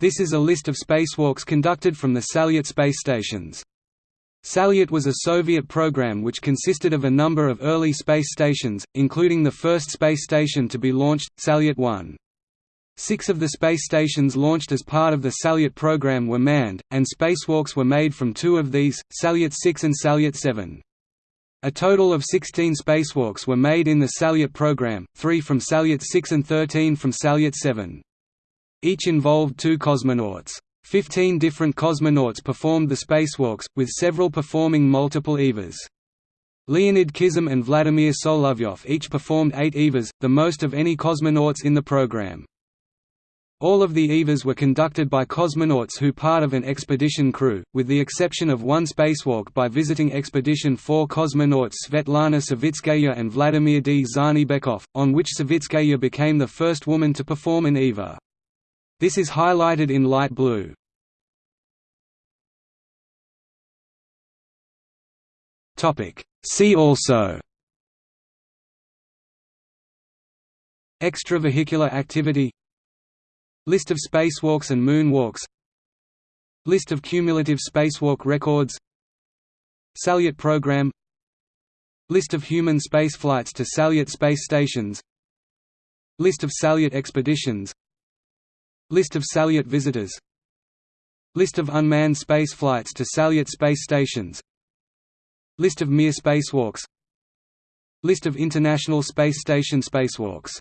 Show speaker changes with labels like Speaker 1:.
Speaker 1: This is a list of spacewalks conducted from the Salyut space stations. Salyut was a Soviet program which consisted of a number of early space stations, including the first space station to be launched, Salyut 1. Six of the space stations launched as part of the Salyut program were manned, and spacewalks were made from two of these, Salyut 6 and Salyut 7. A total of 16 spacewalks were made in the Salyut program, three from Salyut 6 and 13 from Salyut 7. Each involved two cosmonauts. Fifteen different cosmonauts performed the spacewalks, with several performing multiple EVAs. Leonid Kizim and Vladimir Solovyov each performed eight EVAs, the most of any cosmonauts in the program. All of the EVAs were conducted by cosmonauts who part of an expedition crew, with the exception of one spacewalk by visiting Expedition 4 cosmonauts Svetlana Savitskaya and Vladimir Dzhanibekov, on which Savitskaya became the first woman to perform an EVA. This is highlighted in light blue. See also. Extravehicular activity. List of spacewalks and moonwalks. List of cumulative spacewalk records. Salyut program. List of human spaceflights to Salyut space stations. List of Salyut expeditions List of Salyut visitors. List of unmanned space flights to Salyut space stations. List of Mir spacewalks. List of International Space Station spacewalks